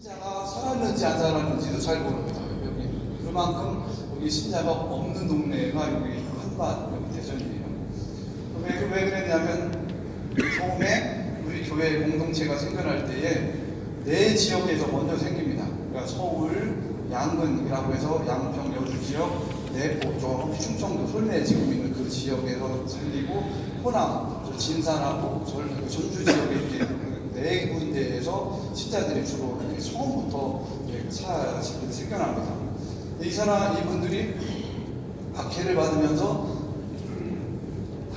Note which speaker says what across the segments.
Speaker 1: 신자가 살았는지 안 살았는지도 잘 모릅니다. 여기 그만큼 여기 신자가 없는 동네가 여기 한밭 여기 대전이에요. 왜, 왜 그랬냐면 처음에 우리 교회 공동체가 생겨날 때에 내 지역에서 먼저 생깁니다. 그러니까 서울 양근이라고 해서 양평 여주 지역 내포 쪽 충청도 솔내 지금 있는 그 지역에서 살리고 호남 저 진산하고 절- 그 전주 지역에 이렇게 그네 군데에서 신자들이 주로 처음부터 이렇게 사 생겨납니다. 이 사람 이분들이 박해를 받으면서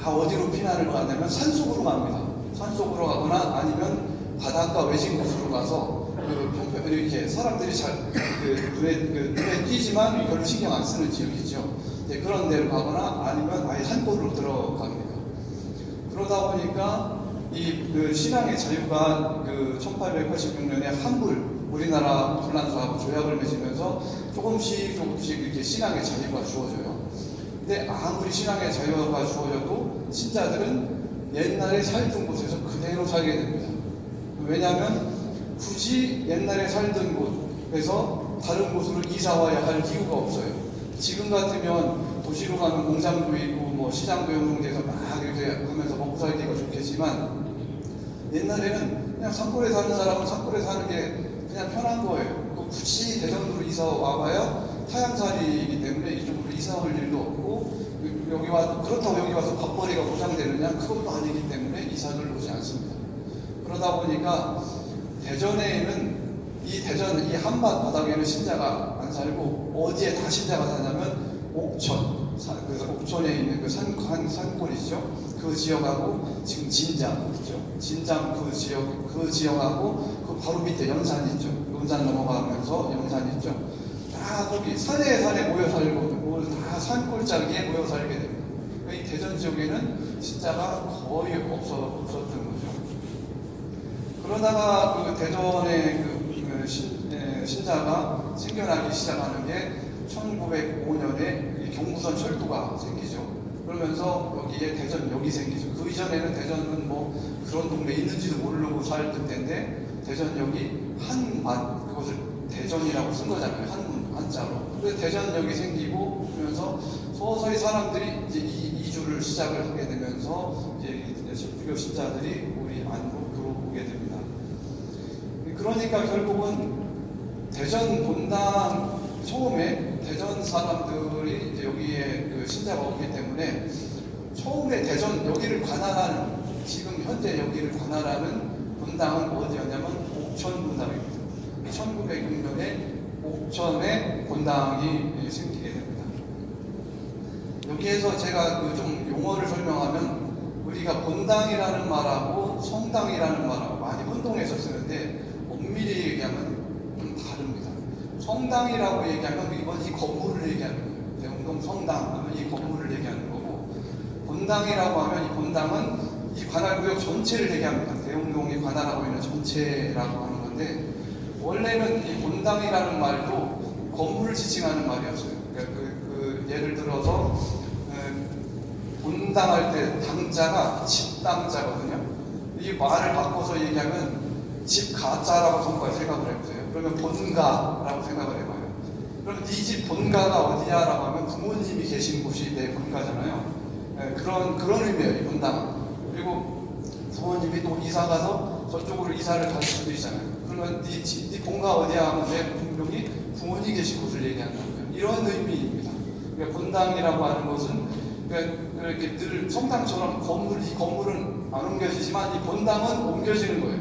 Speaker 1: 다 어디로 피난을 가냐면 산속으로 갑니다. 산속으로 가거나 아니면 바닷가 외진 곳으로 가서 그 평평 이렇게 사람들이 잘 그 눈에 그 눈에 띄지만 별로 신경 안 쓰는 지역이죠. 이제 그런 데로 가거나 아니면 아예 산골로 들어갑니다. 그러다 보니까 이 그 신앙의 자유가 그 1886년에 한불 우리나라 불란서하고 조약을 맺으면서 조금씩 조금씩 이렇게 신앙의 자유가 주어져요. 근데 아무리 신앙의 자유가 주어져도 신자들은 옛날에 살던 곳에서 그대로 살게 됩니다. 왜냐하면 굳이 옛날에 살던 곳에서 다른 곳으로 이사 와야 할 이유가 없어요. 지금 같으면 도시로 가면 공장도 있고 뭐 시장도 연동돼서 막 이렇게 하면서 먹고 살기가 좋겠지만 옛날에는 그냥 산골에 사는 사람은 산골에 사는 게 그냥 편한 거예요. 그 굳이 대전으로 이사 와봐야 타양살이이기 때문에 이쪽으로 이사 올 일도 없고 여기 와 그렇다고 여기 와서 밥벌이가 보장되느냐 그것도 아니기 때문에 이사를 오지 않습니다. 그러다 보니까 대전에는 이 대전 이 한밭 바닥에는 신자가 안 살고 어디에 다 신자가 사냐면 옥천 산- 그래서 옥천에 있는 그 산, 산, 산골이죠. 그 지역하고 지금 진장 있죠. 진장 그 지역 그 지역하고 그 바로 밑에 연산 있죠. 연산 넘어가면서 연산 있죠. 다 거기 산에 산에 모여 살고 뭐다 산골짜기에 모여 살게 됩니다. 이 대전 지역에는 신자가 거의 없어 없었던 거죠. 그러다가 그 대전의 그, 그 신, 에, 신자가 생겨나기 시작하는 게 1905년에 경부선 철도가 생기죠. 그러면서 여기에 대전역이 생기죠. 그 이전에는 대전은 뭐 그런 동네 있는지도 모르고 살던 때인데 대전역이 한밭 그것을 대전이라고 쓴 거잖아요. 한 한자로. 그래서 대전역이 생기고 그러면서 서서히 사람들이 이제 이 이주를 시작을 하게 되면서 이제 불교 신자들이 우리 안으로 들어오게 됩니다. 그러니까 결국은 대전 본당 처음에 대전 사람들이 이제 여기에 그 신자가 없기 때문에 처음에 대전 여기를 관할하는 지금 현재 여기를 관할하는 본당은 어디였냐면 옥천 본당입니다. 1906년에 옥천에 본당이 생기게 됩니다. 여기에서 제가 그 좀 용어를 설명하면 우리가 본당이라는 말하고 성당이라는 말하고 많이 혼동해서 쓰는데 엄밀히 얘기하면 좀 다릅니다. 성당이라고 얘기하면 이번 이 건물을 얘기하는 거예요. 대웅동 성당 하면 이 건물을 얘기하는 거고 본당이라고 하면 이 본당은 이 관할구역 전체를 얘기합니다. 대웅동이 관할하고 있는 전체라고 하는 건데 원래는 이 본당이라는 말도 건물을 지칭하는 말이었어요. 그러니까 그, 그 예를 들어서 에, 본당할 때 당자가 집당자거든요. 이 말을 바꿔서 얘기하면 집 가짜라고 정말 생각을 해보세요. 그러면 본가라고 생각을 해봐요. 그럼 네 집 본가가 어디야라고 하면 부모님이 계신 곳이 내 본가잖아요. 예, 그런 그런 의미예요. 이 본당은. 그리고 부모님이 또 이사 가서 저쪽으로 이사를 갈 수도 있잖아요. 그러면 네, 집, 네 본가 어디야 하면 내 분명히 부모님 계신 곳을 얘기한다는 거예요. 이런 의미입니다. 그러니까 본당이라고 하는 것은 그러니까 이렇게 늘 성당처럼 건물 이 건물은 안 옮겨지지만 이 본당은 옮겨지는 거예요.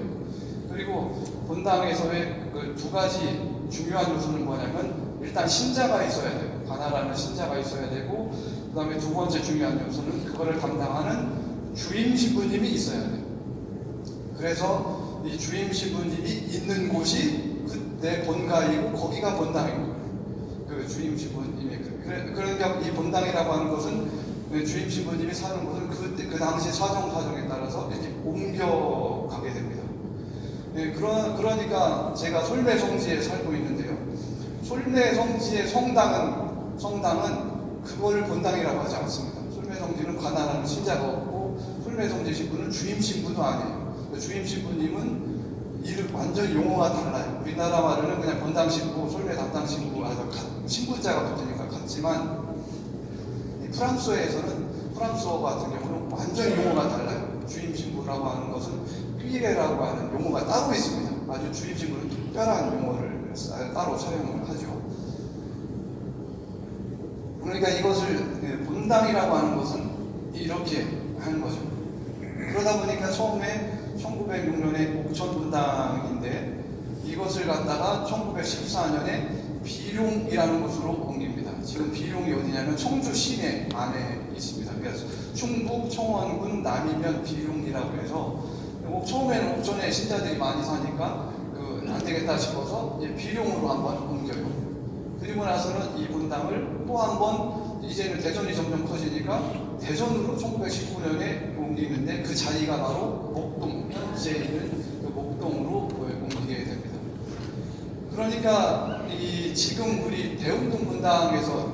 Speaker 1: 그리고 본당에서의 그 두 가지 중요한 요소는 뭐냐면 일단 신자가 있어야 돼요. 관할하는 신자가 있어야 되고 그 다음에 두 번째 중요한 요소는 그거를 담당하는 주임 신부님이 있어야 돼요. 그래서 이 주임 신부님이 있는 곳이 그내 본가이고 거기가 본당인 거예요. 그 주임 신부님이 그래, 그러니까 이 본당이라고 하는 것은 그 주임 신부님이 사는 곳은 그때 그 당시 사정 사정에 따라서 이렇게 옮겨가게 됩니다. 예, 그러, 그러니까 제가 솔매 성지에 살고 있는데요. 솔매 성지의 성당은 성당은 그거를 본당이라고 하지 않습니다. 솔매 성지는 관할하는 신자가 없고 솔매 성지 신부는 주임 신부도 아니에요. 그 주임 신부님은 이름 완전 용어가 달라요. 우리나라 말로는 그냥 본당 신부, 솔메 담당 신부, 가- 신부자가 붙으니까 같지만 이 프랑스어에서는 프랑스어 같은 경우는 완전 용어가 달라요. 주임 신부라고 하는 것은 삐레라고 하는 용어가 따로 있습니다. 아주 주임 신부는 특별한 용어를 사- 따로 사용을 하죠. 그러니까 이것을 그 본당이라고 하는 것은 이렇게 하는 거죠. 그러다 보니까 처음에 1906년에 옥천 분당인데 이것을 갖다가 1914년에 비룡이라는 곳으로 옮깁니다. 지금 비룡이 어디냐면 청주 시내 안에 있습니다. 그래서 충북 청원군 남이면 비룡이라고 해서 옥- 처음에는 옥천에 신자들이 많이 사니까 그 안 되겠다 싶어서 비룡으로 한번. 그리고 나서는 이 분당을 또 한 번 이제는 대전이 점점 커지니까 대전으로 1919년에 옮기는데 그 자리가 바로 목동 현재 있는 그 목동으로 옮기게 됩니다. 그러니까 이 지금 우리 대웅동 분당에서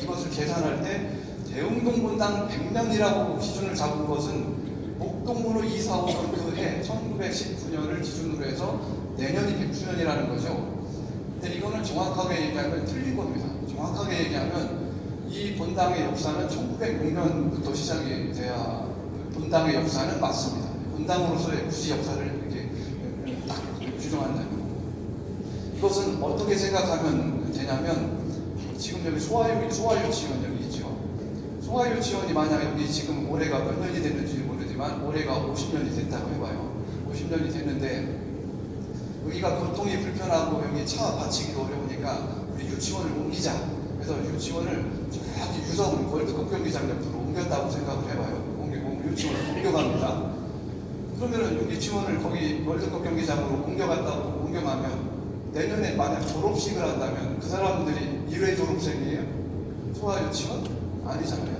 Speaker 1: 이것을 계산할 때 대웅동 분당 100년이라고 기준을 잡은 것은 목동으로 이사 온 그 해 1919년을 기준으로 해서 내년이 100주년이라는 거죠. 근데 이거는 정확하게 얘기하면 틀린 겁니다. 정확하게 얘기하면 이 본당의 역사는 1906년부터 시작이 돼야 본당의 역사는 맞습니다. 본당으로서의 굳이 역사를 이렇게 딱 규정한다면 이것은 어떻게 생각하면 되냐면 지금 여기 소아유 소아유치원 여기 있죠. 소아유치원이 만약 여기 지금 올해가 몇 년이 됐는지 모르지만 올해가 50년이 됐다고 해봐요. 50년이 됐는데 여기가 교통이 불편하고 여기 차 받치기도 어려우니까 우리 유치원을 옮기자. 그래서 유치원을 저기 유성 월드컵 경기장 옆으로 옮겼다고 생각을 해봐요. 옮기, 옮- 유치원을 옮겨갑니다. 그러면은 유치원을 거기 월드컵 경기장으로 옮겨갔다고 옮겨가면 내년에 만약 졸업식을 한다면 그 사람들이 1회 졸업생이에요? 소아 유치원? 아니잖아요.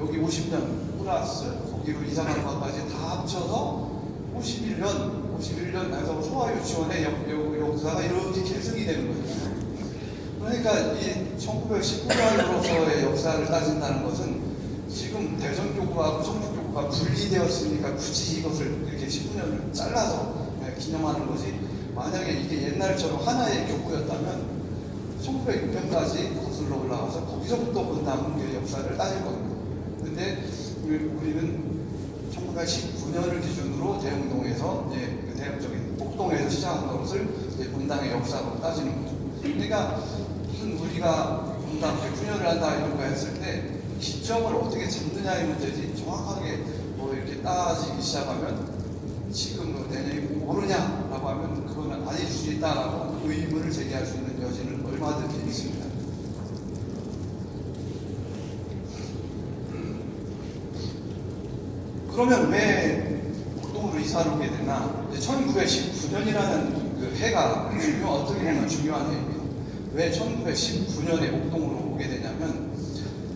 Speaker 1: 여기 50년 플러스 거기로 이사간 것까지 다 합쳐서 51년, 51년 해서 소아 유치원의 역, 역, 역사가 이렇게 계승이 되는 거죠. 그러니까 이 1919년으로서의 역사를 따진다는 것은 지금 대전교구하고 청주교구가 분리되었으니까 굳이 이것을 이렇게 19년을 잘라서 네, 기념하는 것이 만약에 이게 옛날처럼 하나의 교구였다면 1906년까지 거슬러 올라가서 거기서부터 본다는 역사를 따질 겁니다. 근데 우리- 우리는 1919년을 기준으로 대흥동에서 이제 그 대흥적인 목동에서 시작한 것을 이제 본당의 역사로 따지는 거죠. 그러니까 무슨 우리가 본당 109년을 한다 이런 거 했을 때 기점을 어떻게 잡느냐의 문제지 정확하게 뭐 이렇게 따지기 시작하면 지금 뭐 내년이 모르냐라고 하면 그거는 아닐 수 있다라고 의문을 제기할 수 있는 여지는 얼마든지 있습니다. 그러면 왜 목동으로 이사를 오게 되나? 1919년이라는 그 해가 중요, 어떻게 보면 중요한 해입니다. 왜 1919년에 목동으로 오게 되냐면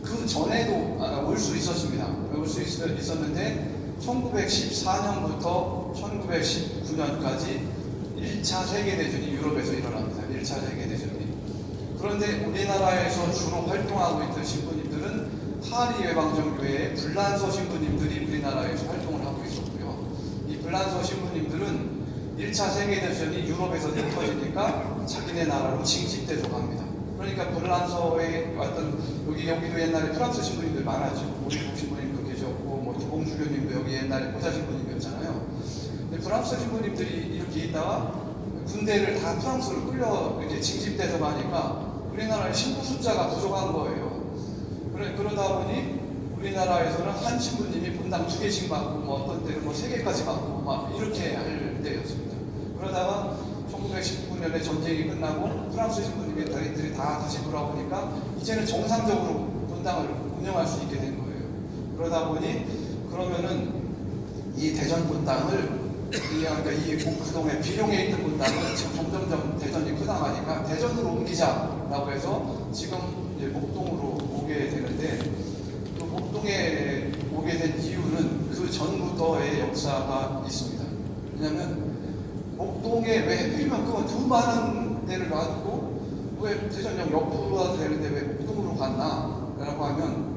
Speaker 1: 그 전에도 아, 올수 있었습니다. 올 수 있었는데 1914년부터 1919년까지 1차 세계대전이 유럽에서 일어납니다. 1차 세계대전이. 그런데 우리나라에서 주로 활동하고 있던 신부님들은 파리 외방정교회의 불란서 신부님들이 우리나라에서. 이 불란서 신부님들은 1차 세계대전이 유럽에서 터지니까 자기네 나라로 징집돼서 갑니다. 그러니까 불란서에 왔던 여기 여기도 옛날에 프랑스 신부님들 많았죠. 오리국 신부님도 계셨고 뭐 기봉주교님도 여기 옛날에 포자 신부님이었잖아요. 근데 프랑스 신부님들이 이렇게 있다가 군대를 다 프랑스로 끌려 이렇게 징집돼서 가니까 우리나라의 신부 숫자가 부족한 거예요. 그러다 보니 우리나라에서는 한 신부님이 분당 두 개씩 받고 뭐 어떤 때는 뭐 세 개까지 받고 막 이렇게 할 때였습니다. 그러다가 1919년에 전쟁이 끝나고 프랑스 신부님들이 다 다시 돌아오니까 이제는 정상적으로 분당을 운영할 수 있게 된 거예요. 그러다 보니 그러면은 이 대전 분당을 이 그러니까 이 그동안 비룡에 있던 분당은 지금 점점점 대전이 크다 가니까 대전으로 옮기자라고 해서 지금 목동으로 오게 되는데 그 목동에 오게 된 이유는 그 전부터의 역사가 있습니다. 왜냐하면 목동에 왜 그건 두 많은 데를 놔두고 왜 대전역 옆으로 되는데 왜 목동으로 갔나? 라고 하면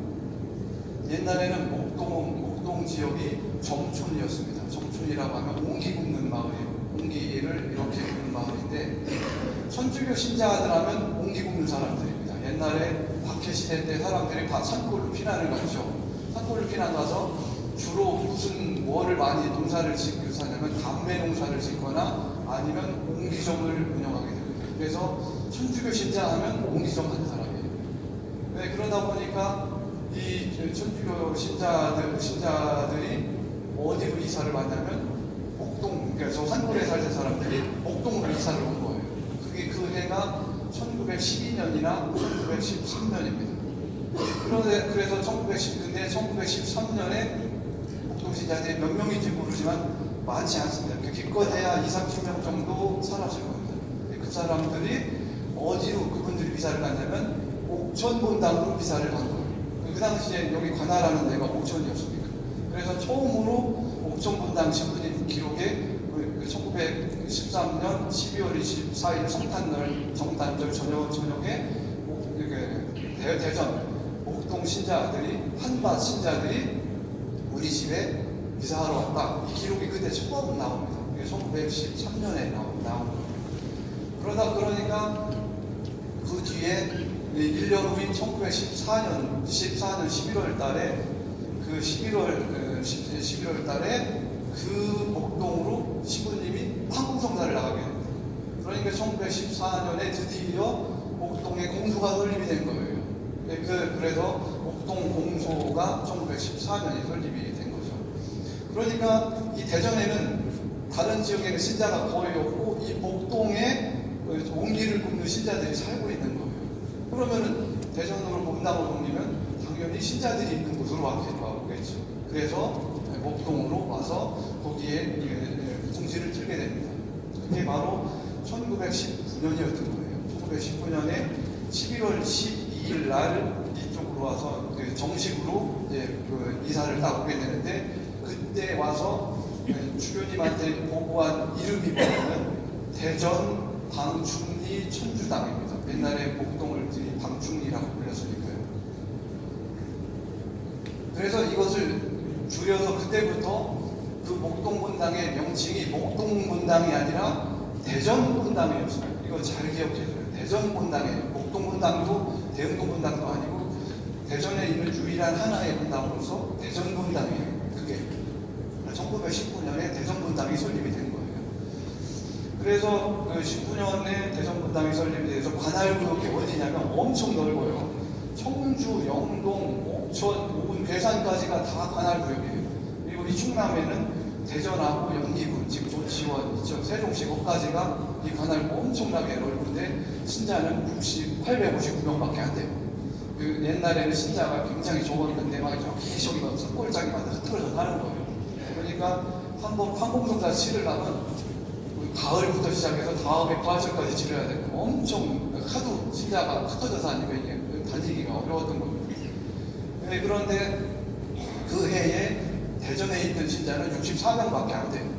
Speaker 1: 옛날에는 목동, 목동 지역이 정촌이었습니다. 정촌이라고 하면 옹기 굽는 마을이에요. 옹기를 이렇게 부르는 마을인데 천주교 신자들 하면 옹기 굽는 사람들입니다. 옛날에 박해 시대 때 사람들이 다 산골로 피난을 갔죠. 산골로 피난 가서 주로 무슨 뭐를 많이 농사를 짓고 사냐면 담배 농사를 짓거나 아니면 옹기점을 운영하게 됩니다. 그래서 천주교 신자 하면 옹기점 하는 사람이에요. 네, 그러다 보니까 이 천주교 신자들, 신자들이 어디로 이사를 왔냐면 목동, 그러니까 저 산골에 살던 사람들이 목동으로 이사를 온 거예요. 그게 그 해가 1912년이나 1913년입니다. 그런데 그래서 1910, 근데 1913년에 신자들이 몇 명인지 모르지만 많지 않습니다. 그 기껏해야 2, 30명 정도 사라질 겁니다. 근데 그 사람들이 어디로 그분들이 이사를 갔냐면 옥천본당으로 이사를 간 거예요. 그 당시에 여기 관할하는 데가 옥천이었으니까. 그래서 처음으로 옥천본당 신부님 기록에 그 1913년 12월 24일 성탄절, 성탄절 저녁, 저녁에 대- 대전 목동 신자들이 한밭 신자들이 우리 집에 이사하러 왔다. 이 기록이 그때 처음 나옵니다. 이게 1913년에 나온, 나온 거예요. 그러다 그러니까 그 뒤에 1년 후인 1914년 14년 11월 달에 그 11월 11월 달에 그 목동으로 신부님이 황금성사를 나가게 됩니다. 그러니까 1914년에 드디어 목동에 공소가 설립이 된 거예요. 네, 그, 그래서 목동 공소가 1914년에 설립이 된 거죠. 그러니까 이 대전에는 다른 지역에는 신자가 거의 없고 이 목동에 그 옹기를 굽는 신자들이 살고 있는 거예요. 그러면은 대전으로 본당을 옮기면 당연히 신자들이 있는 곳으로 와겠죠. 그래서 목동으로 와서 거기에 공지를 틀게 됩니다. 그게 바로 1919년이었던 거예요. 1919년에 11월 12일 날 이쪽으로 와서 그 정식으로 이제 그 이사를 딱 오게 되는데 그때 와서 주교님한테 보고한 이름이 뭐냐면 대전 방충리 천주당입니다. 옛날에 목동을 방충리라고 불렸으니까요. 그래서 이것을 줄여서 그때부터 그 목동본당의 명칭이 목동본당이 아니라 대전본당이었어요. 이거 잘 기억해줘요. 대전본당이에요. 목동본당도 대흥동본당도 아니고 대전에 있는 유일한 하나의 본당으로서 대전본당이에요. 그게 1919년에 대전본당이 설립이 된 거예요. 그래서 그 19년에 대전분당이 설립이 돼서 관할구역이 어디냐면 엄청 넓어요. 청주, 영동, 옥천, 오군, 괴산까지가 다 관할구역이에요. 그리고 이 충남에는 대전하고 연기군, 지금 조치원, 이쪽 세종시 거까지가 이 관할구 엄청나게 넓은데 신자는 60, 859명밖에 안 돼요. 그 옛날에는 신자가 굉장히 적었는데 막 저기 막 산골짜기마다 흐트러져 가는 거예요. 그러니까 한번 황공성사 치르려면 가을부터 시작해서 다음에 부활절까지 치러야 되고 엄청 하도 신자가 흩어져서 하니까 이게 다니기가 어려웠던 겁니다. 네, 그런데 그 해에 대전에 있던 신자는 64명밖에 안 돼요.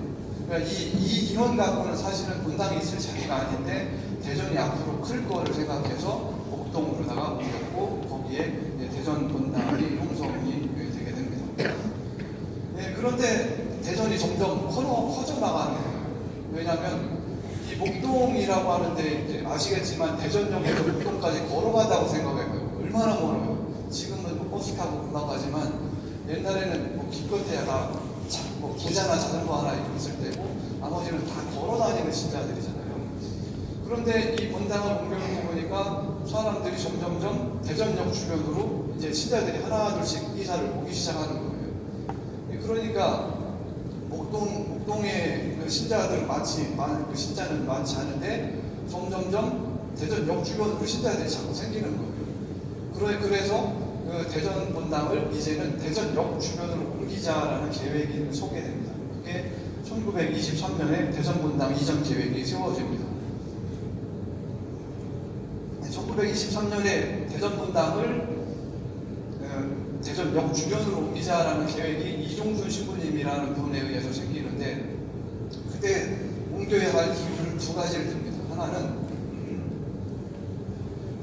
Speaker 1: 그러니까 이, 이 인원 갖고는 사실은 본당이 있을 자리가 아닌데 대전이 앞으로 클 거를 생각해서 목동으로다가 옮겼고 거기에 대전 본당이 형성이 되게 됩니다. 네, 그런데 대전이 점점 커, 커져 나가는 거예요. 왜냐하면 이 목동이라고 하는데 이제 아시겠지만 대전역에서 목동까지 걸어간다고 생각해봐요. 얼마나 멀어요. 지금은 뭐 버스 타고 금방 가지만 옛날에는 뭐 기껏해야 다 뭐 부자나 자전거 하나 있을 때고 나머지는 다 걸어 다니는 신자들이잖아요. 그런데 이 본당을 옮겨놓고 보니까 사람들이 점점점 대전역 주변으로 이제 신자들이 하나 둘씩 이사를 오기 시작하는 거예요. 그러니까 목동, 목동의 그 신자들 많지, 많, 그 신자는 많지 않은데 점점점 대전역 주변으로 신자들이 자꾸 생기는 거예요. 그래, 그래서 그 대전 본당을 이제는 대전역 주변으로 옮 기자라는 계획이 소개됩니다. 그게 1923년에 대전 본당 이전 계획이 세워집니다. 1923년에 대전 본당을 어, 대전역 주변으로 옮기자라는 계획이 이종순 신부님이라는 분에 의해서 생기는데 그때 옮겨야 할 이유를 두 가지를 듭니다. 하나는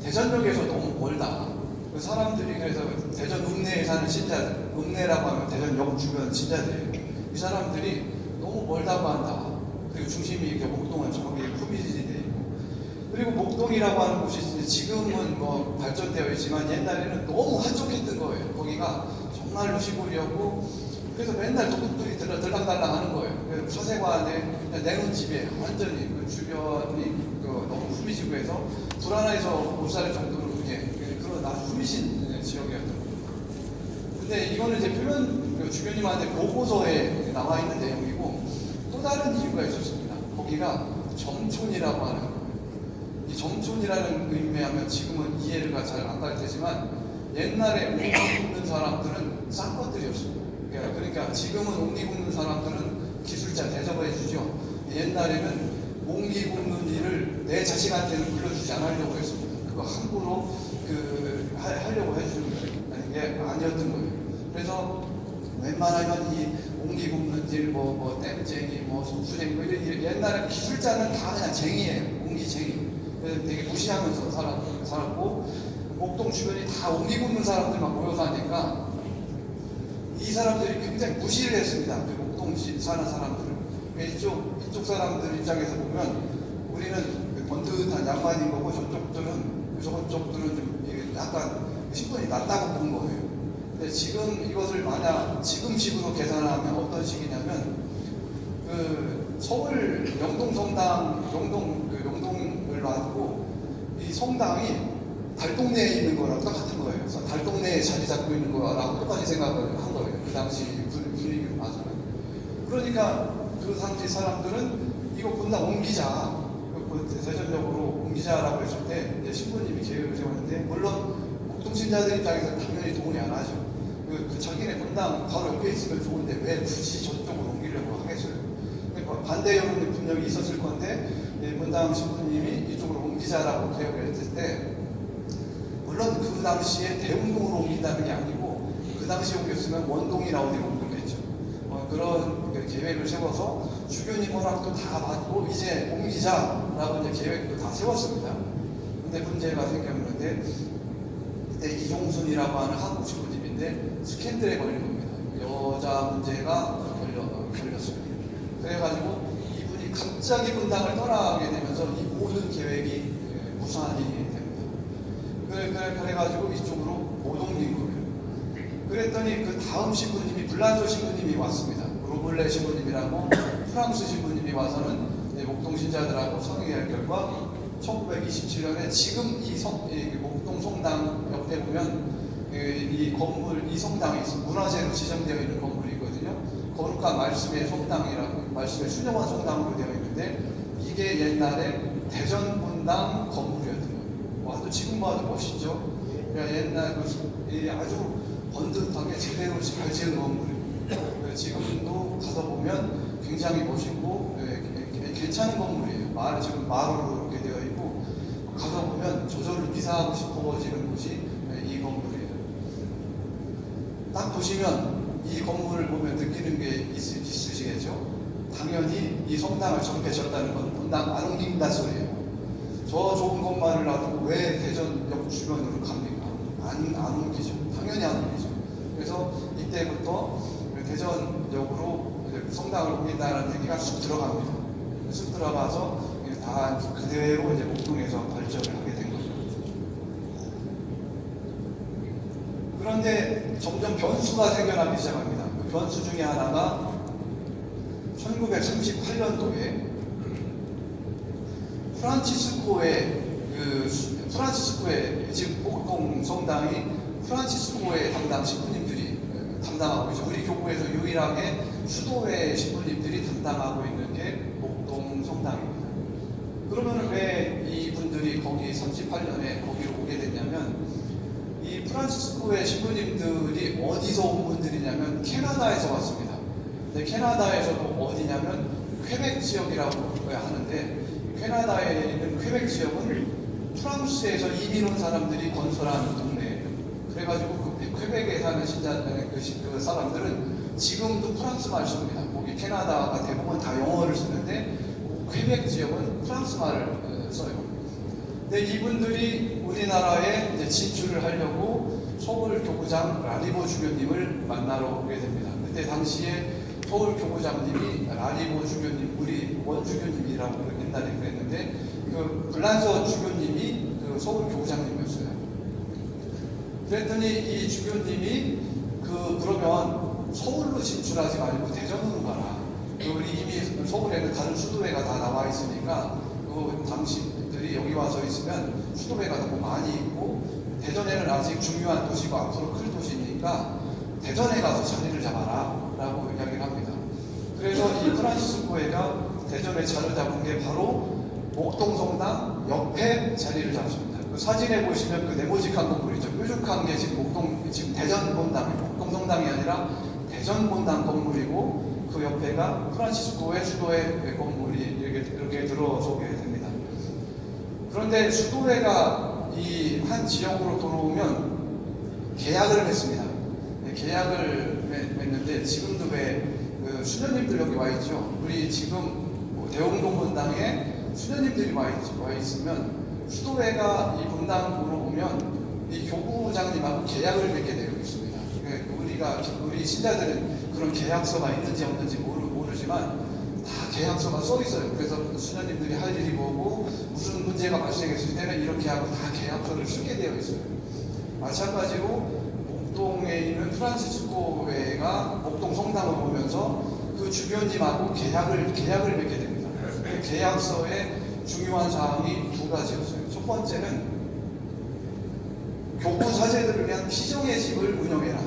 Speaker 1: 대전역에서 너무 멀다. 그 사람들이 그래서 대전 읍내에 사는 신자들, 읍내라고 하면 대전 역 주변 신자들이에요. 이 사람들이 너무 멀다고 한다. 그리고 중심이 이렇게 목동은 저기 후미지대 있고 그리고 목동이라고 하는 곳이 지금은 뭐 발전되어 있지만 옛날에는 너무 한적했던 거예요. 거기가 정말로 시골이었고 그래서 맨날 도둑들이 들락달락 하는 거예요. 그냥 내놓은 집이에요. 완전히 그 주변이 그 너무 후미지고 해서 불안해서 못살 그게 아주 후미진 지역이었던. 근데 이거는 이제 표현 그 주교님한테 보고서에 나와 있는 내용이고 또 다른 이유가 있었습니다. 거기가 점촌이라고 하는. 이 점촌이라는 의미하면 지금은 이해가 잘 안 갈 테지만 옛날에 옥리 굽는 사람들은 쌍것들이었습니다. 그러니까- 그러니까 지금은 옥리 굽는 사람들은 기술자 대접해 주죠. 옛날에는 옥리 굽는 일을 내 자식한테는 불러주지 않으려고 했습니다. 그거 함부로 그 하, 하려고 해주는 게 아니었던 거예요. 그래서 웬만하면 이 옹기 굽는 일, 뭐, 뭐, 땜쟁이, 뭐, 속수쟁이, 뭐, 이런 일, 옛날에 기술자는 다 그냥 쟁이에요. 옹기쟁이. 그래서 되게 무시하면서 살았, 살았고, 목동 주변이 다 옹기 굽는 사람들만 모여서 하니까, 이 사람들이 굉장히 무시를 했습니다. 그 목동 시 사는 사람들을. 이쪽, 이쪽 사람들 입장에서 보면, 우리는 그 번듯한 양반인 거고, 저쪽들은, 저쪽들은 좀 이게 약간 신분이 낮다고 본 거예요. 근데 지금 이것을 만약 지금 식으로 계산하면 어떤 식이냐면 그 서울 영동 성당 영동 그 영동을 놔두고 이 성당이 달동네에 있는 거랑 똑같은 거예요. 그래서 달동네에 자리 잡고 있는 거라고 똑같이 생각을 한 거예요. 그 당시 분- 분위기로 봐서는. 그러니까 그 당시 사람들은 이거 본다 옮기자. 그 대전적으로 옮기자라고 했을 때 이제 신부님이 계획을 세웠는데 물론 공동신자들 입장에서 당연히 동의 안 하죠. 그, 그 자기네 분당 바로 옆에 있으면 좋은데 왜 굳이 저쪽으로 옮기려고 하겠어요? 그러니까 반대 여론이 분명히 있었을 건데 예, 분당 신부님이 이쪽으로 옮기자라고 계획을 했을 때 물론 그 당시에 대운동으로 옮긴다는 게 아니고 그 당시에 옮겼으면 원동이나 어디로 옮겼겠죠. 어, 그런 그 계획을 세워서 주교님 허락도 다 받고 이제 옮기자 라고 이제 계획도 다 세웠습니다. 근데 문제가 생겼는데 그때 이종순이라고 하는 한국 신부님인데 스캔들에 걸린 겁니다. 여자 문제가 걸려, 어, 걸렸습니다. 그래가지고 이분이 갑자기 분당을 떠나게 되면서 이 모든 계획이 예, 무산이 됩니다. 그래, 그래, 그래가지고 이쪽으로 못 옮긴 거예요. 그랬더니 그 다음 신부님이 블란조 신부님이 왔습니다. 로블레 신부님이라고 프랑스 신부님이 와서는 목동 신자들하고 상의할 결과 1927년에 지금 이, 성, 이 목동 성당 옆에 보면 그이 건물, 이 성당이 문화재로 지정되어 있는 건물이거든요. 거룩한 말씀의 성당이라고 말씀의 순영한 성당으로 되어 있는데 이게 옛날에 대전 분당 건물이었던 거예요. 와도 지금 봐도 멋있죠. 그러니까 옛날 그이 아주 번듯하게 제대로 잘 지은. 그래서 지금도 가서 보면 굉장히 멋있고 예, 괜찮은 건물이에요. 마을 지금 마을로 이렇게 되어 있고 가서 보면 저절로 이사하고 싶어지는 곳이 예, 이 건물이에요. 딱 보시면 이 건물을 보면 느끼는 게 있, 있으시겠죠? 당연히 이 성당을 졌다는 건 분당 안 옮긴다 소리예요. 저 좋은 것만을 놔두고 왜 대전역 주변으로 갑니까? 안, 안 옮기죠. 당연히 안 옮기죠. 그래서 이때부터 대전역으로 성당을 옮긴다는 얘기가 쑥 들어갑니다. 쑥 들어가서 다 그대로 이제 목동에서 발전을 하게 된 거죠. 그런데 점점 변수가 생겨나기 시작합니다. 그 변수 중에 하나가 1938년도에 프란치스코의 그 수- 프란치스코의 지금 목동 성당이 프란치스코의 담당 신부님들이 어, 담당하고 있죠. 우리 교구에서 유일하게 수도회 신부님들이 담당하고 있는 게 목동 성당입니다. 그러면 왜 이분들이 거기 38년에 거기로 오게 됐냐면 이 프란치스코의 신부님들이 어디서 온 분들이냐면 캐나다에서 왔습니다. 근데 캐나다에서도 어디냐면 퀘벡 지역이라고 하는데 캐나다에 있는 퀘벡 지역은 프랑스에서 이민 온 사람들이 건설한 동네예요. 그래가지고 그 퀘벡에 사는 신자 그, 시- 그 사람들은 지금도 프랑스 말 씁니다. 거기 캐나다가 대부분 다 영어를 쓰는데 퀘벡 지역은 프랑스 말을 어, 써요. 근데 이분들이 우리나라에 이제 진출을 하려고 서울 교구장 라리보 주교님을 만나러 오게 됩니다. 그때 당시에 서울 교구장님이 라리보 주교님, 우리 원주교 주교님이라고 옛날에 그랬는데 그 불란서 주교님이 그 서울 교구장님이었어요. 그랬더니 이 주교님이 그 그러면 서울로 진출하지 말고 대전으로 가라. 그 이미 서울에는 다른 수도회가 다 나와 있으니까 그 당신들이 여기 와서 있으면 수도회가 너무 많이 있고 대전에는 아직 중요한 도시고 앞으로 클 도시니까 대전에 가서 자리를 잡아라 라고 이야기를 합니다. 그래서 이 프란시스코회가 대전에 자리 잡은 게 바로 목동성당 옆에 자리를 잡습니다. 그 사진에 보시면 그 네모직한 건물이죠. 뾰족한 게 지금 목동, 지금 대전 본당, 목동성당이 아니라 대전 본당 건물이고 그 옆에가 프란시스코의 수도회 건물이 이렇게, 이렇게 들어서게 됩니다. 그런데 수도회가 이 한 지역으로 들어오면 계약을 했습니다. 네, 계약을 맺- 맺는데 지금도 왜 그 수녀님들 여기 와 있죠. 우리 지금 뭐 대웅동 본당에 수녀님들이 와, 있, 와 있 으면 수도회가 이 본당으로 오면 이 교구장님하고 계약을 맺게 되어 있습니다. 네, 우리가 우리 신자들은 그런 계약서가 있는지 없는지 모르, 모르지만 다 계약서가 써 있어요. 그래서 수녀님들이 할 일이 뭐고 무슨 문제가 발생했을 때는 이렇게 하고 다 계약서를 쓰게 되어 있어요. 마찬가지로 목동에 있는 프란시스코 회가 목동 성당을 오면서 그 주변님하고 계약을 계약을 맺게 됩니다. 그 계약서에 중요한 사항이 두 가지였어요. 첫 번째는 교구 사제들을 위한 피정의 집을 운영해라.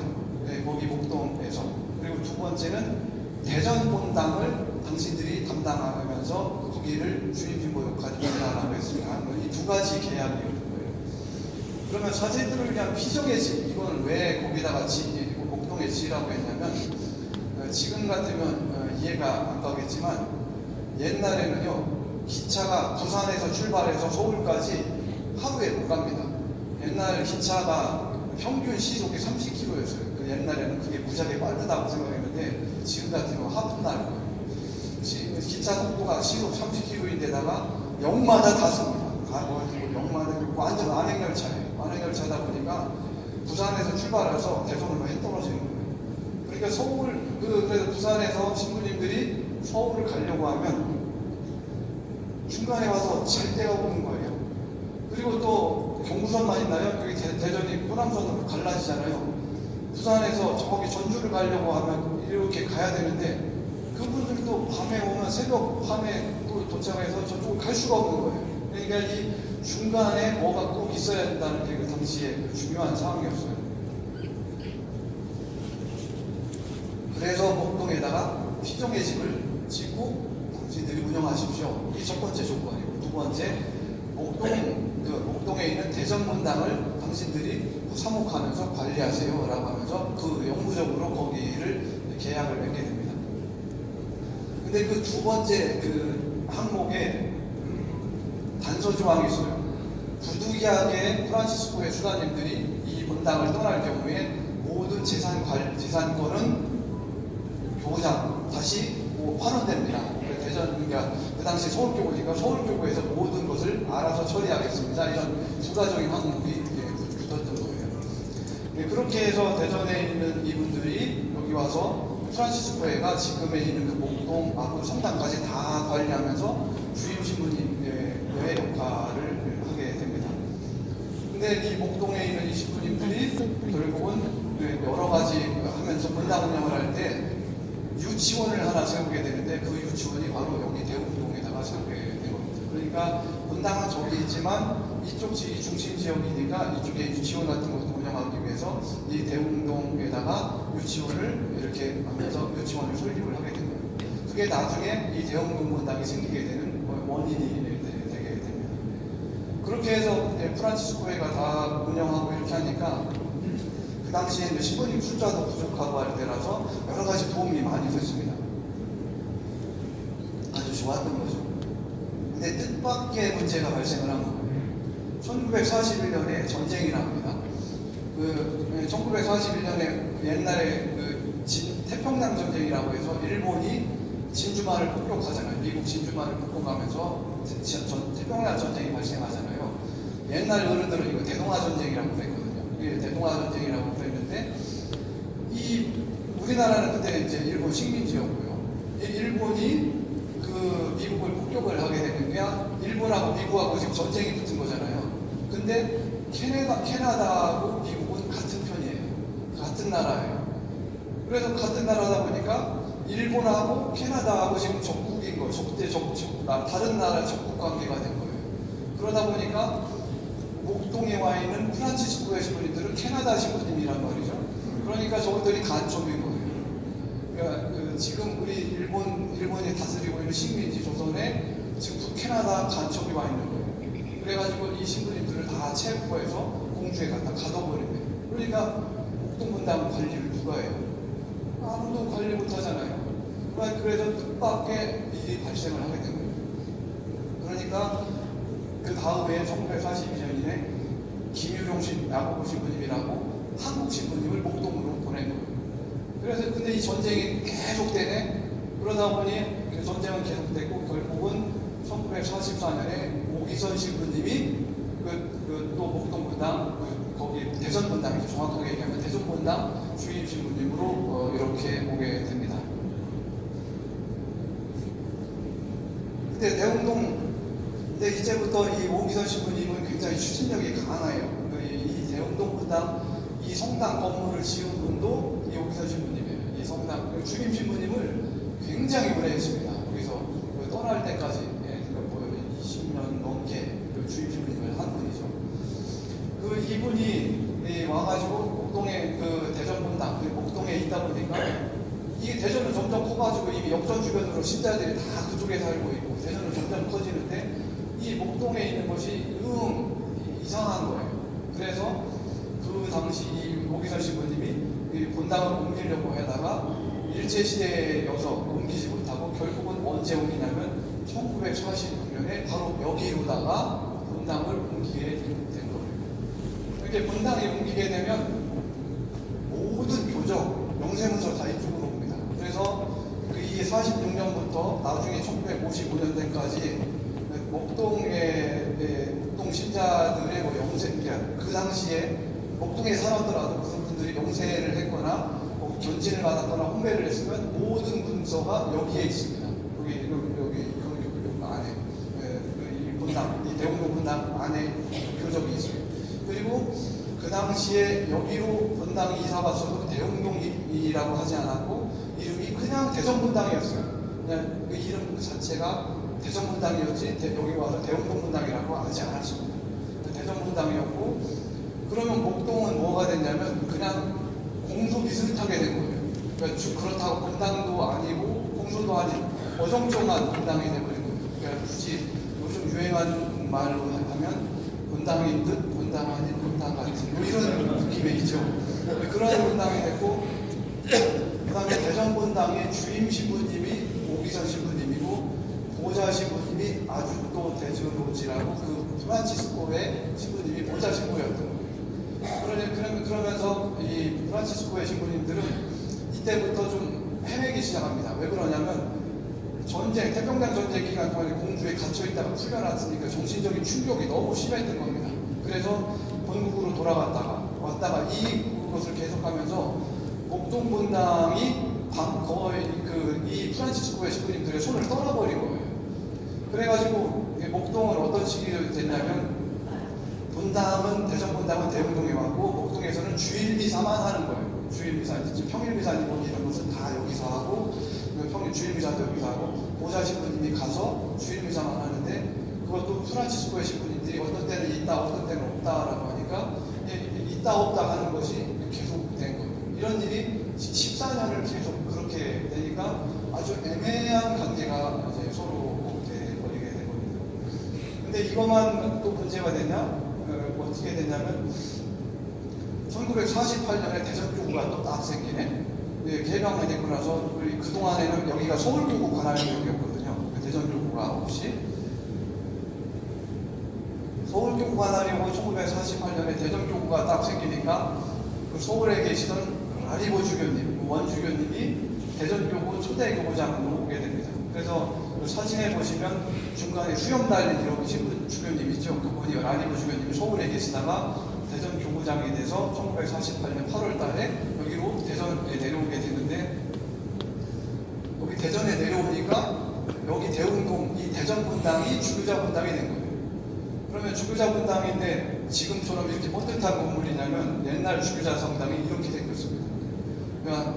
Speaker 1: 네, 거기 목동에서. 두 번째는 대전 본당을 당신들이 담당하면서 거기를 주임신보 역할을 한다라고 했습니다. 이 두 가지 계약이었던 거예요. 그러면 사제들을 위한 피정의 집, 이건 왜 거기다가 지, 목동에 지라고 했냐면, 어, 지금 같으면 어, 이해가 안 가겠지만, 옛날에는요, 기차가 부산에서 출발해서 서울까지 하루에 못 갑니다. 옛날 기차가 평균 시속이 30km였어요. 그 옛날에는 그게 무지하게 빠르다고 생각 했는데, 지금 같으면 하품날 거예요. 지- 기차 속도가 시속 30km인데다가 역마다 탔습니다. 가가지고 역마다 완전 안행열차예요. 안행열차다 보니까 부산에서 출발해서 대전으로 해 떨어지는 거예요. 그러니까 서울 그 그래서 부산에서 신부님들이 서울을 가려고 하면 중간에 와서 잘 데가 오는 거예요. 그리고 또 경부선만 있나요? 대, 대전이 호남선으로 갈라지잖아요. 부산에서 저기 전주를 가려고 하면 이렇게 가야 되는데 그분들도 밤에 오면 새벽 밤에 또 도착해서 저쪽을 갈 수가 없는 거예요. 그러니까 이 중간에 뭐가 꼭 있어야 된다는 게 그 당시에 그 중요한 상황이었어요. 그래서 목동에다가 피정의 집을 짓고 당신들이 운영하십시오. 이게 첫 번째 조건이고 두 번째 목동 그 목동에 있는 대전문당을 당신들이 사목하면서 관리하세요라고 하면서 그 영구적으로 거기를 계약을 맺게 됩니다. 근데 그 두 번째 그 항목에 음, 단서 조항이 있어요. 부득이하게 프란시스코의 수사님들이 이 본당을 떠날 경우에 모든 재산 관 재산권은 교장 다시 뭐 환원됩니다. 대전 그러니까 그 당시 서울교구니까 서울교구에서 모든 것을 알아서 처리하겠습니다. 이런 추가적인 항목이 예, 붙었던 거예요. 예, 그렇게 해서 대전에 있는 이분들이 여기 와서 프란시스코회가 지금에 있는 그 목동, 마포, 성당까지 다 관리하면서 주임 신부님의 역할을 하게 됩니다. 근데 이 목동에 있는 이 신부님들이 결국은 그 여러 가지 하면서 본당 운영을 할 때 유치원을 하나 세우게 되는데 그 유치원이 바로 여기 대웅동에다가 세우게 된 겁니다. 그러니까 본당은 저기 있지만 이쪽 지 중심 지역이니까 이쪽에 유치원 같은 것도 운영하기 위해서 이 대웅동에다가 유치원을 이렇게 하면서 유치원을 설립을 하게 된 거예요. 그게 나중에 이 대웅동 본당이 생기게 되는 원인이 되- 되게 됩니다. 그렇게 해서 프란치스코회가 다 운영하고 이렇게 하니까 그 당시에 이제 신부님 숫자도 부족하고 할 때라서 여러 가지 도움이 많이 됐습니다. 아주 좋았던 거죠. 근데 뜻밖의 문제가 발생을 한 거예요. 1941년에 전쟁이 납니다. 그 1941년에 옛날에 그 진- 태평양 전쟁이라고 해서 일본이 진주만을 폭격하잖아요. 미국 진주만을 폭격하면서 태평양 전쟁이 발생하잖아요. 옛날 어른들은 이거 대동아 전쟁이라고 그랬거든요. 이게 대동아 전쟁이라고 그랬는데 이 우리나라는 그때 이제 일본 식민지였고요. 이 일본이 그 미국을 폭격을 하게 미국하고 미국하고 지금 전쟁이 붙은 거잖아요. 근데 캐나다, 캐나다하고 미국은 같은 편이에요. 같은 나라예요. 그래서 같은 나라다 보니까 일본하고 캐나다하고 지금 적국인 거예요. 적대 적, 적, 나- 다른 나라 적국 관계가 된 거예요. 그러다 보니까 목동에 와 있는 프란치스코의 신부님들은 캐나다 신부님이란 말이죠. 그러니까 저것들이 간첩인 거예요. 그러니까 그 지금 우리 일본 일본이 다스리고 있는 식민지 조선에 지금 북캐나다 간첩이 와 있는 거예요. 그래가지고 이 신부님들을 다 체포해서 공주에 갖다 가둬버린 거예요. 그러니까 목동분당 관리를 누가 해요? 아무도 관리 못하잖아요. 그래서 뜻밖의 일이 발생을 하게 된 거예요. 그러니까 그 다음에 1942년에 김유룡 신, 야구부 신부님이라고 한국 신부님을 목동으로 보낸 거예요. 그래서 근데 이 전쟁이 계속되네. 그러다 보니 그 전쟁은 계속되고 결국은 1944년에 오기선 신부님이 그, 그, 또 목동분당 대전분당이죠. 정확하게 얘기하면 대전분당 주임 신부님으로 어, 이렇게 오게 됩니다. 근데 대웅동 근데 이제부터 이 오기선 신부님은 굉장히 추진력이 강해요. 그 이, 이 대웅동 분당 이 성당 건물을 지은 분도 이 오기선 신부님이에요. 이 성당 그 주임 신부님을 굉장히 오래 했습니다. 여기서 그 떠날 때까지 예, 그뭐 20년 넘게 그 주임 신부님을 한 분이죠. 그 이분이 이 와가지고 목동에 그 대전 분당 그 목동에 있다 보니까 이게 대전은 점점 커가지고 이미 역전 주변으로 신자들이 다 그쪽에 살고 있고 대전은 점점 커지는데 이 목동에 있는 것이 응 이상한 거예요. 그래서 그 당시 이 오기선 신부님이 이 본당을 옮기려고 하다가 일제 시대여서 옮기지 못하고 결국은 언제 옮기냐면 1949년에 바로 여기로다가 본당을 옮기게 된 거예요. 이렇게 본당에 옮기게 되면 모든 교적, 영세문서 다 이쪽으로 옵니다. 그래서 그 이게 46년부터 나중에 1955년대까지 목동의 네, 목동 신자들의 뭐 영세, 그러니까 그 당시에 목동에 살았더라도 그런 분들이 영세를 했거나 뭐 견진을 받았거나 혼배를 했으면 모든 문서가 여기에 있습니다. 여기 여기 여기 여기, 여기 안에 예, 그이 본당, 이 대웅동 본당 안에 교적이 있어요. 그리고 그 당시에 여기로 본당이 이사 왔어도 대웅동이라고 하지 않았고 이름이 그냥 대전분당이었어요. 그냥 그 이름 그 자체가 대전분당이었지 대- 여기 와서 대웅동분당이라고 하지 않았습니다. 대전분당이었고 그러면 목동은 뭐가 됐냐면 그냥 공소 비슷하게 된 거예요. 그러니까 주- 그렇다고 분당도 아니고 공소도 아닌 어정쩡한 분당이 돼버린 거예요. 그러니까 굳이 요즘 유행하는 말로 하면 분당인 듯 분당 아닌 분당 같은 뭐 이런 느낌이 있죠. 그런 분당이 됐고 그 다음에 대전 분당의 주임 신부님이 오기선 신부님이고 보좌 신부님이 아주또 대주로지라고 그 프란치스코의 신부님이 보좌 신부였던 거예요. 그러면서 이 프란치스코의 신부님들은 이때부터 좀 헤매기 시작합니다. 왜 그러냐면 전쟁, 태평양 전쟁 기간 동안에 공주에 갇혀 있다가 풀려났으니까 정신적인 충격이 너무 심했던 겁니다. 그래서 본국으로 돌아갔다가 왔다가 이것을 계속하면서 목동 분당이 방- 거의 그이 프란치스코의 신부님들의 손을 떠나버린 거예요. 그래가지고 이 목동은 어떤 시기가 됐냐면 분당은 대전 분당은 대웅동에 왔고 목동에서는 주일미사만 하는 거예요. 주일미사, 이제 평일미사님 이런 것은 다 여기서 하고 그 평일 주일미사도 여기서 하고 보좌 신부님이 가서 주일미사만 하는데 그것도 프란치스코의 신부 님들이 어떤 때는 있다 어떤 때는 없다라고 하니까 이- 있다 없다 하는 것이 계속 된 거예요. 이런 일이 14년을 계속 그렇게 되니까 아주 애매한 관계가 이제 서로 돼 버리게 된 겁니다. 근데 이것만 또 문제가 되냐? 어, 어떻게 되냐면 1948년에 대전교구가 또 딱 생기네. 네, 개방이 되고 나서 그동안에는 여기가 서울교구 관할구역이었거든요. 그 대전교구가 없이. 서울교구 관할이고 1948년에 대전교구가 딱 생기니까 그 서울에 계시던 라리보 주교님, 그 원주교님이 대전교구 초대 교구장으로 오게 됩니다. 그래서 그 사진에 보시면 중간에 수염 달린 이렇게 신분 주교님 있죠. 그분이 라리보 주교님이 서울에 계시다가 대전 교구장이 돼서 1948년 8월 달에 여기로 대전에 내려오게 되는데 여기 대전에 내려오니까 여기 대운동 이 대전 분당이 주교자 분당이 된 거예요. 그러면 주교자 분당인데 지금처럼 이렇게 뻗듯한 건물이냐면 옛날 주교자 성당이 이렇게 생겼습니다. 그러니까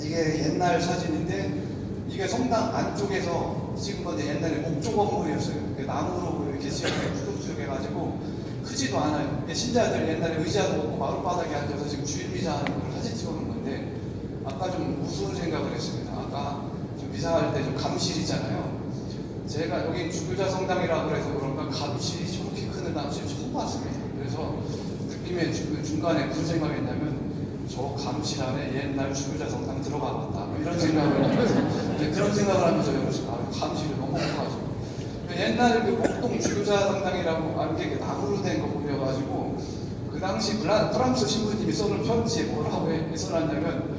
Speaker 1: 이게 옛날 사진인데 이게 성당 안쪽에서 찍은 건데 옛날에 목조 건물이었어요. 나무로 이렇게 지어서 구석구석해가지고 크지도 않아요. 신자들 옛날에 의자도 없고 마룻바닥에 앉아서 지금 주일미사 하는 걸 사진 찍어놓은 건데 아까 좀 무서운 생각을 했습니다. 아까 좀 미사할 때 좀 감실 있잖아요. 제가 여기 주교자 성당이라고 그래서 그런가 감실이 저렇게 큰 감실 처음 봤습니다. 그래서 느낌에 주- 중간에 무슨 생각했냐면 저 감실 안에 옛날 주교자 성당 들어가 봤다. 뭐 이런 생각을 하면서 이제 그런 생각을 하면서 여기서 아, 감실이 너무 커가지고 옛날 그 목동 주교자 성당이라고 알게 그 나무로 된 건물이어가지고 그 당시 프랑스 신부님이 써놓은 편지에 뭐라고 해- 써놨냐면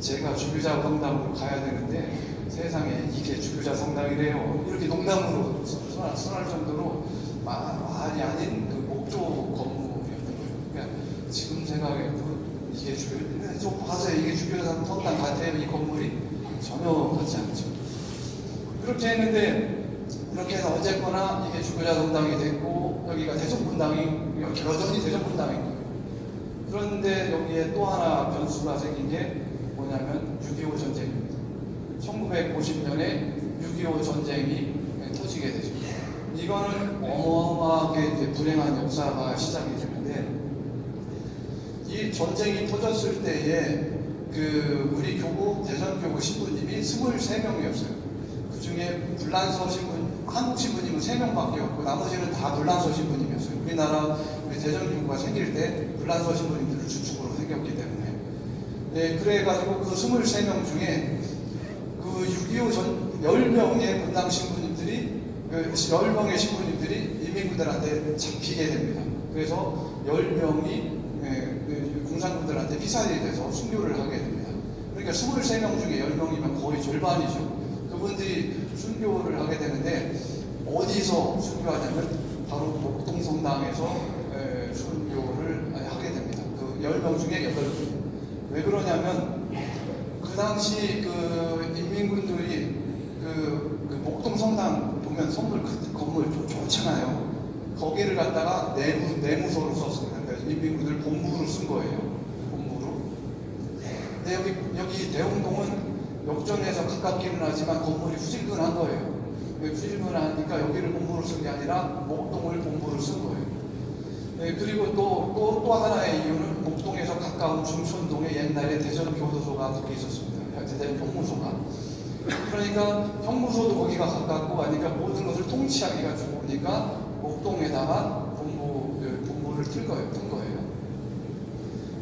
Speaker 1: 제가 주교자 성당으로 가야 되는데 세상에 이게 주교자 성당이래요. 이렇게 농담으로 써- 써할 정도로 마- 말이 아닌 그 목조 건물이었던 거예요. 그러니까 지금 생각에 그 이게 주교, 좀 봐서 이게 주교자 성당 같아요. 이 건물이 전혀 같지 않죠. 그렇게 했는데 이렇게 해서 어쨌거나 이게 주교자 성당이 됐고 여기가 대성분당이 여전히 대성분당인 거예요. 그런데 여기에 또 하나 변수가 생긴 게 뭐냐면 6.25 전쟁입니다. 1950년에 6.25 전쟁이 터지게 되죠. 이거는 어마어마하게 이제 불행한 역사가 시작이 되는데 이 전쟁이 터졌을 때에 그 우리 교구 대전 교구 신부님이 23명이었어요. 그 중에 불란서 신분, 한국 신부님은 3명밖에 없고 나머지는 다 불란서 신부님이었어요. 우리나라 우리 대전 교구가 생길 때 불란서 신부님들을 주축으로 생겼기 때문에. 네, 그래가지고 그 23명 중에 그 6.25 전 10명의 분당 신부님들이 그 10명의 신부님들이 이민군들한테 잡히게 됩니다. 그래서 10명이 그 공산군들한테 피살이 돼서 순교를 하게 됩니다. 그러니까 23명 중에 10명이면 거의 절반이죠. 그분들이 순교를 하게 되는데 어디서 순교하냐면 바로 목동성당에서 에, 순교를 하게 됩니다. 그 10명 중에 8명. 왜 그러냐면 그 당시 그 인민군들이 그, 그 목동 성당 보면 선물 그 건물 좋, 좋잖아요. 거기를 갖다가 내무, 내무소로 썼습니다. 그러니까 인민군들 본부로 쓴 거예요. 본부로. 근데 여기, 여기 대웅동은 역전에서 가깝기는 하지만 건물이 후질근한 거예요. 왜 후질근하니까 여기를 본부로 쓴 게 아니라 목동을 본부로 쓴 거예요. 네, 그리고 또, 또, 또 하나의 이유는 목동에서 가까운 중천동에 옛날에 대전교도소가 거기 있었습니다. 대전 형무소가. 그러니까 형무소도 거기가 가깝고 하니까 모든 것을 통치하기가 좋으니까 목동에다가 본부, 그 본부를 틀 거예요. 튼 거예요.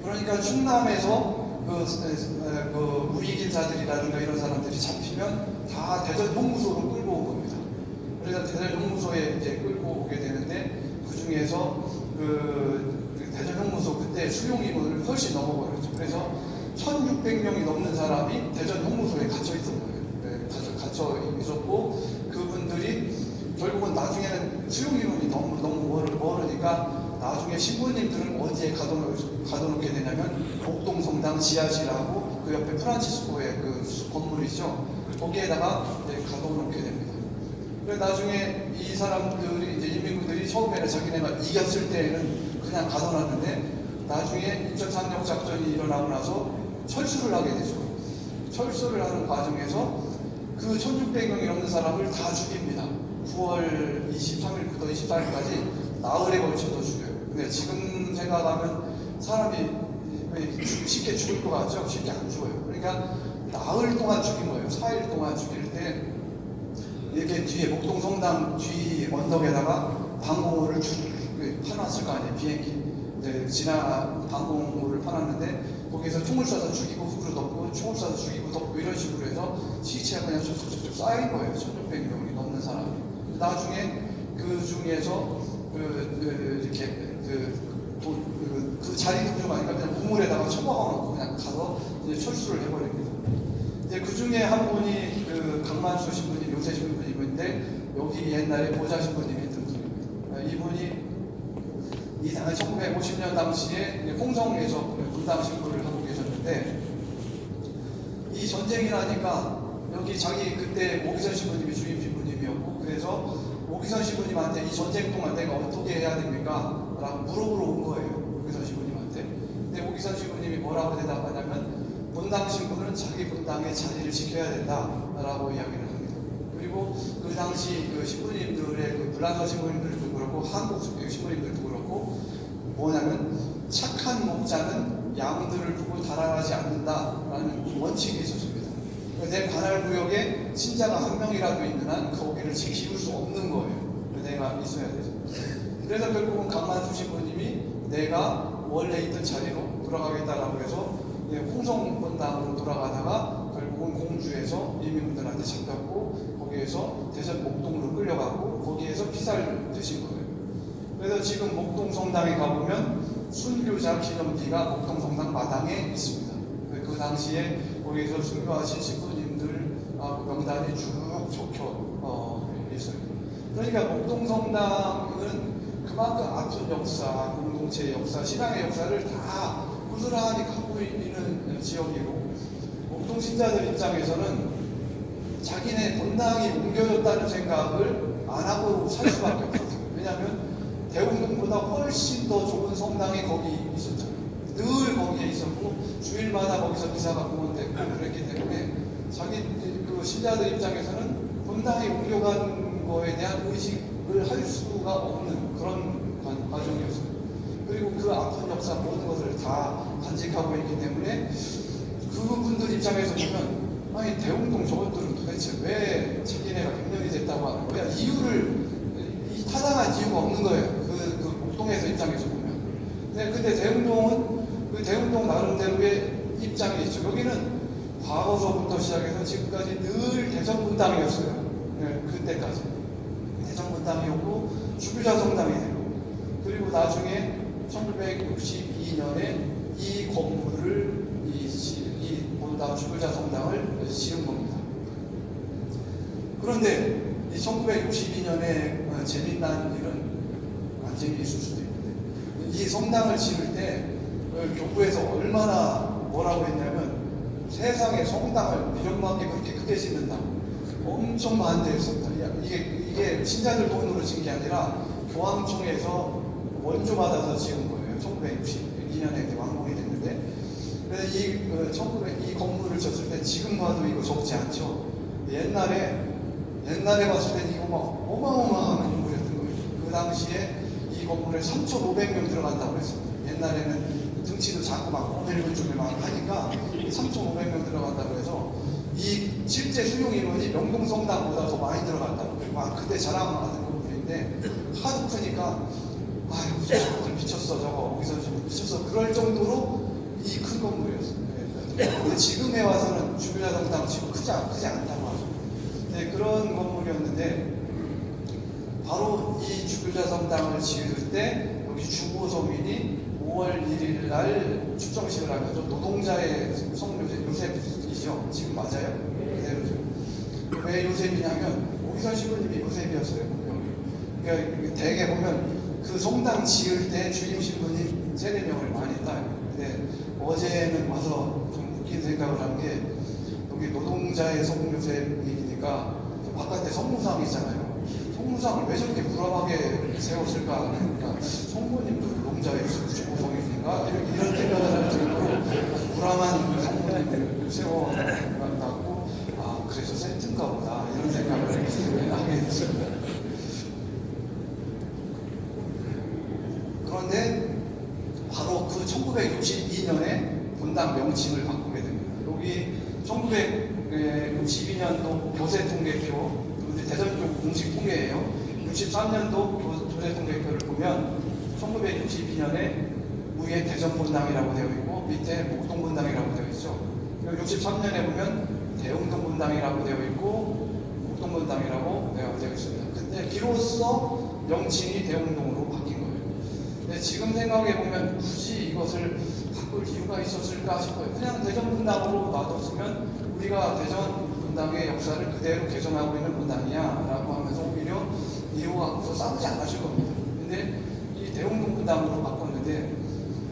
Speaker 1: 그러니까 충남에서 그, 에, 그 우익인사들이라든가 이런 사람들이 잡히면 다 대전 형무소로 끌고 온 겁니다. 그래서 대전 형무소에 이제 끌고 오게 되는데 그 중에서 그, 그 대전 형무소 그때 수용 인원을 훨씬 넘어버렸죠. 그래서 1,600명이 넘는 사람이 대전 형무소에 갇혀 거예요. 네, 갇혀, 있었고 그분들이 결국은 나중에는 수용 인원이 너무 너무 멀- 멀으니까 나중에 신부님들은 어디에 가둬놓, 가둬놓 게 되냐면 목동성당 지하실하고 그 옆에 프란치스코의 그 수- 건물이죠. 거기에다가 이제 가둬놓게 됩니다. 그래서 나중에 이 사람들이 이제 인민군들이 처음에는 자기네가 이겼을 때에는 그냥 가둬놨는데 나중에 6.3역 작전이 일어나고 나서 철수를 하게 되죠. 철수를 하는 과정에서 그 1600명이 넘는 사람을 다 죽입니다. 9월 23일부터 24일까지 나흘에 걸쳐서 죽여요. 근데 지금 생각하면 사람이 왜 쉽게 죽을 것 같죠? 쉽게 안 죽어요. 그러니까 나흘 동안 죽인 거예요. 4일 동안 죽일 때 이렇게 뒤에 목동 성당 뒤 언덕에다가 방공호를 쭉 파놨을 거 아니에요. 비행기. 이제 지나 방공호를 파놨는데 거기서 총을 쏴서 죽이고 흙으로 덮고 총을 쏴서 죽이고 덮고 이런 식으로 해서 시체가 그냥 쭉 쌓인 거예요. 1600명이 넘는 사람이. 나중에 그 중에서 그, 그 이렇게 그, 도- 그, 그 자리 동조가니까 그냥 우물에다가 처박아놓고 그냥 가서 이제 철수를 해버립니다. 이제 그 중에 한 분이 그 강만수 신부님, 요새 신부님인데 여기 옛날에 보좌 신부님이 있던 분입니다. 아, 이분이 이 1950년 당시에 홍성에서 분당 신부를 하고 계셨는데 이 전쟁이 나니까 여기 자기 그때 오기선 신부님이 주임 신부님이었고 그래서 오기선 시부님한테 이 전쟁 동안 내가 어떻게 해야 됩니까? 라고 물어보러 온 거예요. 오기선 시부님한테. 근데 오기선 시부님이 뭐라고 대답하냐면 본당 신부는 자기 본당의 자리를 지켜야 된다 라고 이야기를 합니다. 그리고 그 당시 그 신부님들의 그 불란서 신부님들도 그렇고 한국 신부님들도 그렇고 뭐냐면 착한 목자는 양들을 두고 달아나지 않는다라는 원칙이 있었습니다. 내 관할 구역에 신자가 한 명이라도 있는 한 거기를 지킬 수 없는 거예요. 내가 있어야 되죠. 그래서 결국은 강만수 신부님이 내가 원래 있던 자리로 돌아가겠다라고 해서 이제 홍성본당으로 돌아가다가 결국은 공주에서 이민분들한테 잡혔고 거기에서 대전 목동으로 끌려가고 거기에서 피살 되신 거예요. 그래서 지금 목동 성당에 가보면 순교자 기념비가 목동 성당 마당에 있습니다. 그 당시에 거기에서 순교하신 신부님들 아, 그 명단이 쭉 적혀 어, 있어요. 그러니까 목동 성당은 그만큼 아픈 역사, 공동체의 역사, 신앙의 역사를 다 고스란히 갖고 있는 지역이고 목동 신자들 입장에서는 자기네 본당이 옮겨졌다는 생각을 안 하고 살 수밖에 없었어요. 왜냐하면 대웅동보다 훨씬 더 좋은 성당이 거기 있었잖아요. 늘 거기에 있었고 주일마다 거기서 미사가 공헌됐고 그랬기 때문에 자기 그 신자들 입장에서는 본당에 옮겨간 거에 대한 의식을 할 수가 없는 그런 과- 과정이었어요. 그리고 그 아픈 역사 모든 것을 다 간직하고 있기 때문에 그분들 입장에서 보면 아니 대웅동 저것들은 도대체 왜 자기네가 100년이 됐다고 하는 거야? 이유를 이 타당한 이유가 없는 거예요. 그, 그 목동에서 입장에서 보면. 네, 근데 대웅동은 그 대웅동 나름대로의 입장이 있죠. 여기는 과거서부터 시작해서 지금까지 늘 대전분당이었어요. 네, 그때까지. 대전분당이었고 주교자 성당이 되고 그리고 나중에 1962년에 이 건물을 이, 시- 이 본당 주교자 성당을 지은 겁니다. 그런데 이 1962년에 어, 재미난 일은 안 재미있을 수도 있는데 이 성당을 지을 때 어, 교구에서 얼마나 뭐라고 했냐면 세상에 성당을 이런만게 그렇게 크게 짓는다 엄청 반대했습니다. 야, 이게 이게 신자들 돈으로 지은 게 아니라 교황청에서 원조 받아서 지은 거예요. 1962년에 완공이 됐는데 그래서 이, 그 1900, 이 건물을 졌을 때 지금 봐도 이거 적지 않죠. 옛날에 옛날에 봤을 때 이거 막 어마어마한 건물이었던 거예요. 그 당시에 이 건물에 3,500명 들어간다고 했습니다. 옛날에는 등치도 작고 막 오늘분 쪽에 막 하니까 3,500명 들어간다고 해서 이 실제 수용 인원이 명동성당보다 더 많이 들어간다고 그리고 막 그때 자랑하는 건물인데 하도 크니까 아유 저거 미쳤어 저거 거기서 좀 미쳤어 그럴 정도로 이 큰 건물이었어요. 네. 근데 지금에 와서는 주교자 성당 지금 크지, 않- 크지 않다고. 네, 그런 건물이었는데 바로 이 주교자 성당을 지을 때 여기 주보 서민이 5월 1일 날 축정식을 하면서 노동자의 성묘제 요셉이죠. 지금 맞아요? 그대로죠. 왜 요셉이냐면 오기선 신부님이 요셉이었어요. 그러니까 대개 보면 그 성당 지을 때 주임 신부님 세네 명을 많이 따요. 근데 어제는 와서 좀 웃긴 생각을 한 게 여기 노동자의 성묘제 이니까 바깥에 성무상 있잖아요. 성무상을 왜 저렇게 불안하게 세웠을까? 그러니까 성모님도 노동자의 주보성이니까 이런, 생각을 할 정도로 아주 불안한 성모님을 세워놨고 아 그래서 세트인가 보다 이런 생각을 하게 됐습니다. 그런데 바로 그 1962년에 본당 명칭을 1962년도 교세 통계표, 근데 대전쪽 공식 통계예요. 63년도 교세 통계표를 보면 1962년에 위에 대전 본당이라고 되어 있고 밑에 목동 본당이라고 되어 있죠. 그리고 63년에 보면 대웅동 본당이라고 되어 있고 목동 본당이라고 되어 있습니다. 근데 비로소 명칭이 대웅동으로 바뀐 거예요. 근데 지금 생각해 보면 굳이 이것을 바꿀 이유가 있었을까 싶어요. 그냥 대전 분당으로 놔뒀으면 우리가 대전 분당의 역사를 그대로 개선하고 있는 분당이야라고 하면서 오히려 없어 싸우지 않았을 겁니다. 근데 이 대웅동 분당으로 바꿨는데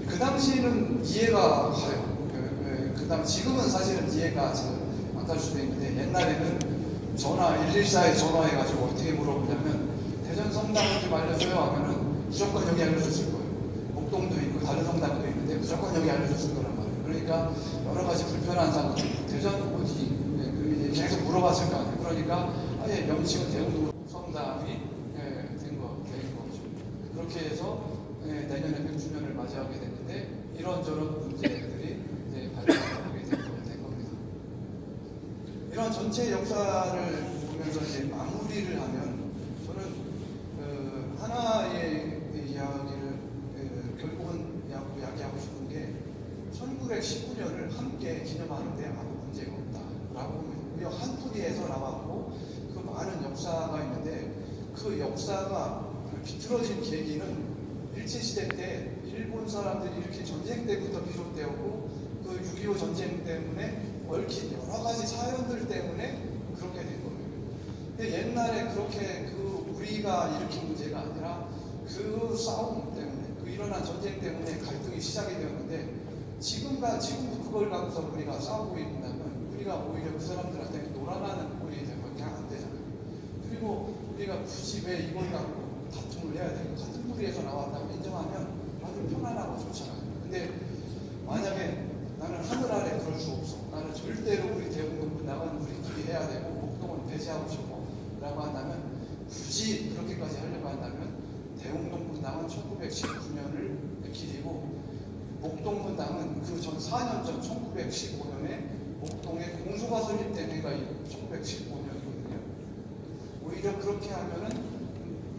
Speaker 1: 그 당시에는 이해가 가요. 그, 그, 그 당, 지금은 사실은 이해가 안 갈 수도 있는데 옛날에는 전화 114에 전화해가지고 어떻게 물어보냐면 알려줘요 하면은 무조건 여기 알려줬을 거예요. 목동도 있고 다른 성당도 있는데 무조건 여기 알려줬을 거란 말이에요. 그러니까 여러 가지 불편한 상황, 대전 어디 예, 그 계속 물어봤을 거 아니에요. 그러니까 아예 명칭은 대웅도 성당이 예, 된 거, 된 거죠. 그렇게 해서 예, 내년에 100주년을 맞이하게 됐는데 이런저런 문제들이 이제 발생하게 된, 겁니다. 이런 전체 역사를 보면서 이제 마무리를 하면 저는 그 하나의 이야기를 그 결국은 이야기하고 싶은 게 1919년을 함께 기념하는데 아무 문제가 없다라고 봅니다. 우리가 한 뿌리에서 나왔고 그 많은 역사가 있는데 그 역사가 비틀어진 계기는 일제시대 때 일본 사람들이 이렇게 전쟁 때부터 비롯되었고 그 6.25 전쟁 때문에 얽힌 여러 가지 사연들 때문에 그렇게 된 거예요. 근데 옛날에 그렇게 그 우리가 일으킨 문제가 아니라 그 싸움 때문에 그 일어난 전쟁 때문에 갈등이 시작이 되었는데 지금과 지금도 그걸 갖고서 우리가 싸우고 있다면 우리가 오히려 그 사람들한테 놀아나는 꼴이 안 되잖아요. 그리고 우리가 굳이 왜 이걸 갖고 다툼을 해야 되고 같은 무리에서 나왔다고 인정하면 아주 편안하고 좋잖아요. 근데 만약에 나는 하늘 아래 그럴 수 없어. 나는 절대로 우리 대웅동 분당은 우리끼리 해야 되고 목동은 배제하고 싶어. 라고 한다면 굳이 그렇게까지 하려고 한다면 대웅동 분당은 1919년을 기리고 목동 분당은 그 전 4년 전 1915년에 목동에 공소가 설립된 해가 1915년이거든요. 오히려 그렇게 하면은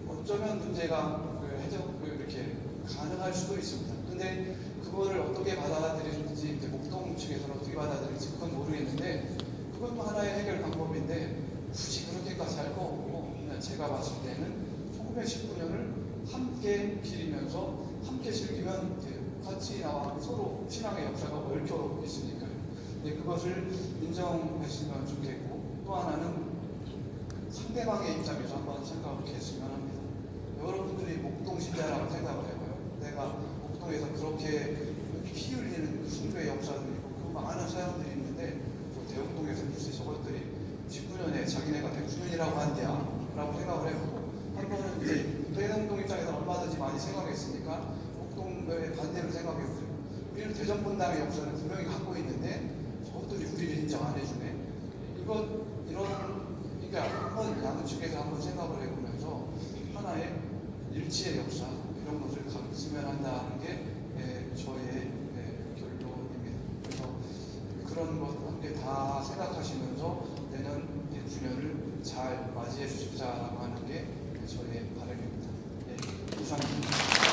Speaker 1: 어쩌면 문제가 그 해적 그 이렇게 가능할 수도 있습니다. 근데 그거를 어떻게 받아들일지 이제 목동 측에서는 어떻게 받아들일지 그건 모르겠는데 그것도 하나의 해결 방법인데 굳이 그렇게까지 할 거 없고 제가 봤을 때는 1919년을 함께 기리면서 함께 즐기면 같이 나와 서로 신앙의 역사가 얽혀 있으니까 요. 근데 그것을 인정했으면 좋겠고 또 하나는 상대방의 입장에서 한번 생각을 했으면 합니다. 여러분들이 목동 신자라고 생각을 해봐요. 내가 목동에서 그렇게 피 흘리는 순교의 역사도 있고 그 많은 사람들이 있는데 또 대웅동에서 글쎄 저것들이 19년에 자기네가 100주년이라고 한대야 라고 생각을 해보고 한 번은 이제 대웅동 입장에서 얼마든지 많이 생각했으니까 목동의 반대로 생각해보세요. 우리는 대전분당의 역사를 분명히 갖고 있는데 저것들이 우리를 인정 안 해주네. 이것 이런 그러니까 한번 양측에서 한번 생각을 해보면서 하나의 일치의 역사 이런 것을 가르치면 한다는 게 예, 저의 예, 결론입니다. 그래서 그런 것 함께 다 생각하시면서 내년 100주년을 잘 맞이해 주십사라고 하는 게 저의 바람입니다. 예, 이상입니다.